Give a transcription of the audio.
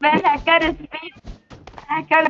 Ben hacker speed. Hacker